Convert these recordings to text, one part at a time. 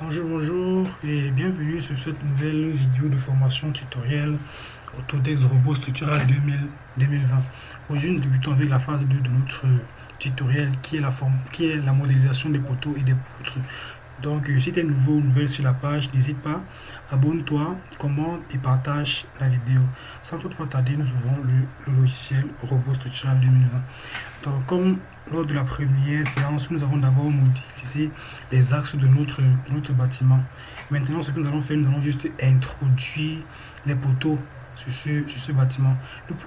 Bonjour, bonjour et bienvenue sur cette nouvelle vidéo de formation tutoriel Autodesk Robot Structural 2020. Aujourd'hui, nous débutons avec la phase 2 de notre tutoriel qui est la, forme, qui est la modélisation des poteaux et des poutres. Donc, euh, si tu es nouveau ou nouvelle sur la page, n'hésite pas, abonne-toi, commente et partage la vidéo. Sans toutefois tarder, nous ouvrons le, logiciel Robot Structural 2020. Donc, comme lors de la première séance, nous avons d'abord modélisé les axes de notre, notre bâtiment. Maintenant, ce que nous allons faire, nous allons juste introduire les poteaux sur ce, sur ce bâtiment.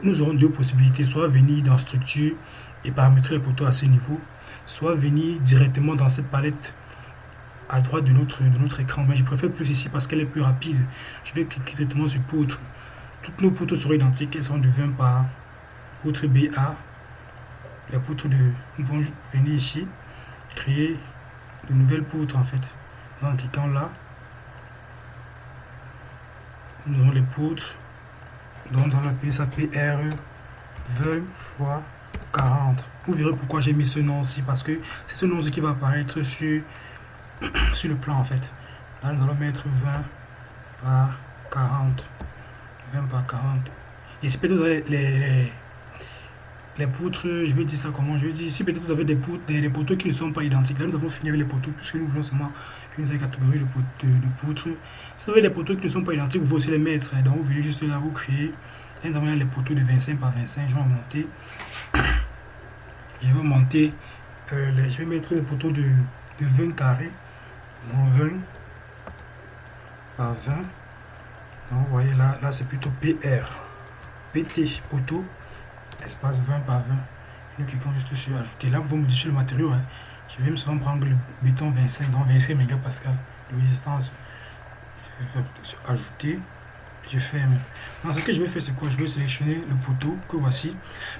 Nous, aurons deux possibilités, soit venir dans structure et paramétrer les poteaux à ce niveau, soit venir directement dans cette palette à droite de notre, de notre écran. Mais je préfère plus ici parce qu'elle est plus rapide. Je vais cliquer directement sur poutre. Toutes nos poutres seront identiques. Elles sont de 20 par poutre BA. Poutre de... Venir ici, créer de nouvelles poutres en fait. En cliquant là, nous avons les poutres. Donc dans la pièce PR 20 fois 40. Vous verrez pourquoi j'ai mis ce nom aussi. Parce que c'est ce nom qui va apparaître sur sur le plan en fait. Là, nous allons mettre 20 par 40. 20 par 40. Et si peut-être les, poutres, je vais dire ça comment Je vais dire, si peut-être vous avez des poutres, des, poteaux qui ne sont pas identiques, là nous avons fini avec les poteaux, puisque nous voulons seulement une catégorie de, de, poutres. Si vous avez des poteaux qui ne sont pas identiques, vous aussi les mettre. Donc vous venez juste là, vous créez. Là, nous avons les poteaux de 25 par 25. Je vais monter. Je vais monter. Les, je vais mettre les poteaux de, de 20 carrés. 20 par 20. Donc, vous voyez là, là c'est plutôt PR. PT, poteau, espace 20 par 20. Nous cliquons juste sur ajouter. Là, vous modifier le matériau. Hein. Je vais me prendre le béton 25, donc 25 mégapascal de résistance. Ajouter. Je ferme. Donc, ce que je vais faire, c'est quoi? Je vais sélectionner le poteau que voici.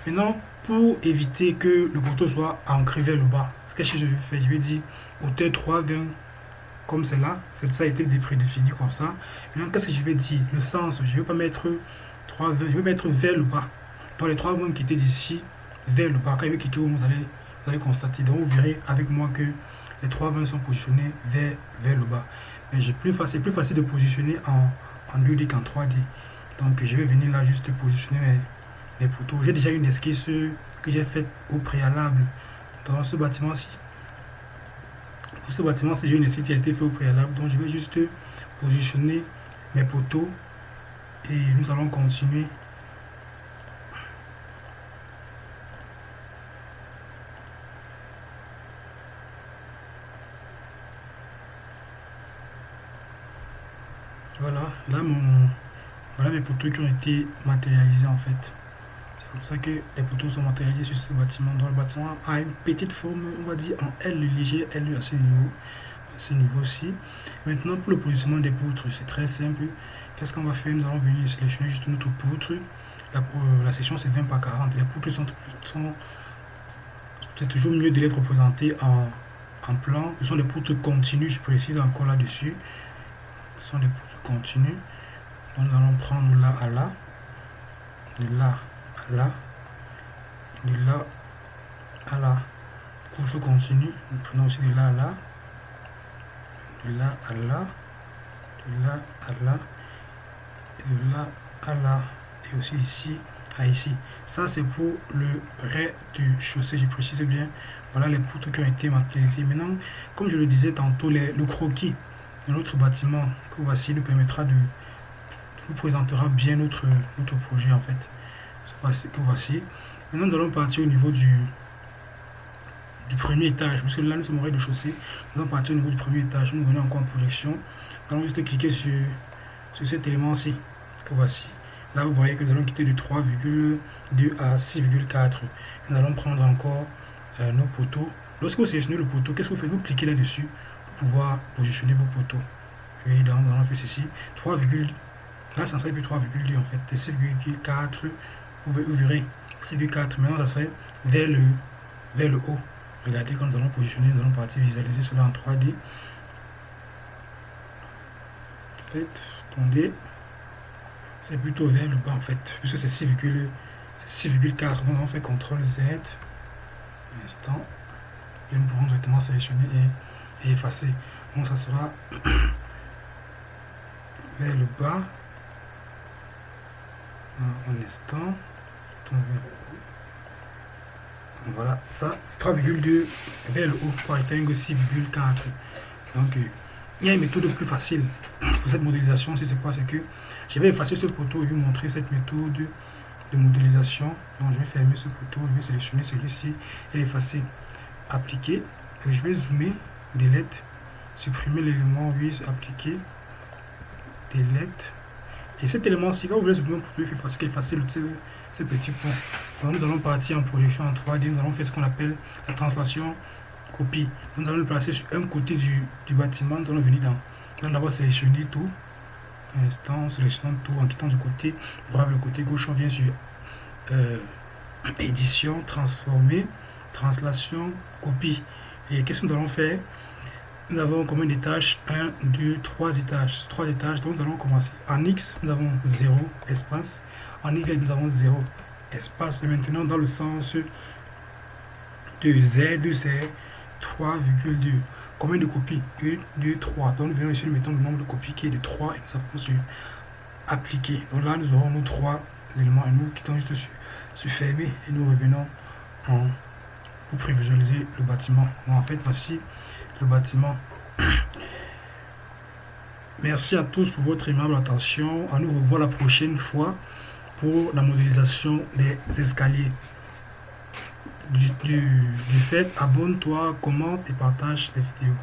Maintenant, pour éviter que le poteau soit ancré vers le bas, ce que je vais faire, je vais dire hauteur 3, 20 comme c'est là, ça a été prédéfini comme ça. Maintenant, qu'est-ce que je vais dire? Le sens, je vais pas mettre 3 je vais mettre vers le bas. Les trois vont quitter d'ici vers le va quitter, vous allez, vous allez constater. Donc vous verrez avec moi que les trois vents sont positionnés vers, vers le bas. Mais c'est plus facile, plus facile de positionner en, en 2D qu'en 3D. Donc je vais venir là juste positionner les, poteaux. J'ai déjà une esquisse que j'ai faite au préalable dans ce bâtiment-ci. Pour ce bâtiment, c'est une site qui a été fait au préalable. Donc je vais juste positionner mes poteaux et nous allons continuer. Voilà, là mon voilà mes poteaux qui ont été matérialisés en fait. C'est pour ça que les poteaux sont matérialisés sur ce bâtiment. Donc le bâtiment a une petite forme, on va dire en L léger, L à ce niveau, à ce niveau-ci. Maintenant pour le positionnement des poutres, c'est très simple. Qu'est-ce qu'on va faire? Nous allons venir sélectionner juste notre poutre. La, euh, la section c'est 20 par 40. Les poutres sont, c'est toujours mieux de les représenter en, en plan. Ce sont des poutres continues, je précise encore là-dessus. Ce sont des poutres continues. Donc nous allons prendre là à là, de là là, de là à là. Couche continue, nous prenons aussi de là à là, de là à là, de là à là, et de là à là, et aussi ici à ici. Ça, c'est pour le rez du chaussée, je précise bien. Voilà les poutres qui ont été matérialisées. Maintenant, comme je le disais tantôt, les, le croquis de notre bâtiment que voici nous permettra de nous présentera bien notre, notre projet en fait que voici. Maintenant, nous allons partir au niveau du, du premier étage. Parce que là, nous sommes au rez-de-chaussée. Nous allons partir au niveau du premier étage. Nous venons encore en projection. Nous allons juste cliquer sur, sur cet élément-ci. Que voici. Là, vous voyez que nous allons quitter de 3,2 à 6,4. Nous allons prendre encore euh, nos poteaux. Lorsque vous sélectionnez le poteau, qu'est-ce que vous faites? Vous cliquez là-dessus pouvoir positionner vos poteaux. Donc, nous allons faire ceci. 3, là, ça serait plus 3,2 en fait. 6,4 vous, verrez, c'est du 4. Maintenant, ça serait vers le, vers le haut. Regardez quand nous allons positionner, nous allons partir visualiser cela en 3D. Faites, attendez. C'est plutôt vers le bas en fait, puisque c'est 6,4. Donc on fait CTRL Z. Un instant. Et nous pourrons directement sélectionner et, effacer. Donc ça sera vers le bas. Un instant. Voilà, ça, 3,2 vers le haut pour atteindre 6,4. Donc, euh, il y a une méthode plus facile pour cette modélisation. Si c'est quoi, c'est que je vais effacer ce poteau et vous montrer cette méthode de modélisation. Donc, je vais fermer ce poteau, je vais sélectionner celui-ci et l'effacer. Appliquer. Et je vais zoomer, delete, supprimer l'élément, oui, appliquer, delete. Et cet élément-ci, quand vous voulez supprimer pour effacer le, ce petit point. Nous allons partir en projection en 3D. Nous allons faire ce qu'on appelle la translation copie. Nous allons le placer sur un côté du, du bâtiment. Nous allons venir dans. Nous allons d'abord sélectionner tout. Un instant, on sélectionne tout en quittant du côté. Brave le côté gauche, on vient sur euh, édition, transformer, translation, copie. Et qu'est-ce que nous allons faire? Nous avons combien d'étages 1, 2, 3 étages. 3 étages, donc nous allons commencer. En X, nous avons 0 espace. En Y, nous avons 0 espace. Et maintenant, dans le sens de Z, c'est 3,2. Combien de copies? 1, 2, 3. Donc, nous venons ici, nous mettons le nombre de copies qui est de 3 et nous avons sur appliquer. Donc là, nous aurons nos trois éléments et nous quittons juste sur, sur fermer et nous revenons en, prévisualiser le bâtiment. en fait, voici le bâtiment. Merci à tous pour votre aimable attention. À nous revoir la prochaine fois pour la modélisation des escaliers. Du, du, du fait, abonne-toi, commente et partage les vidéos.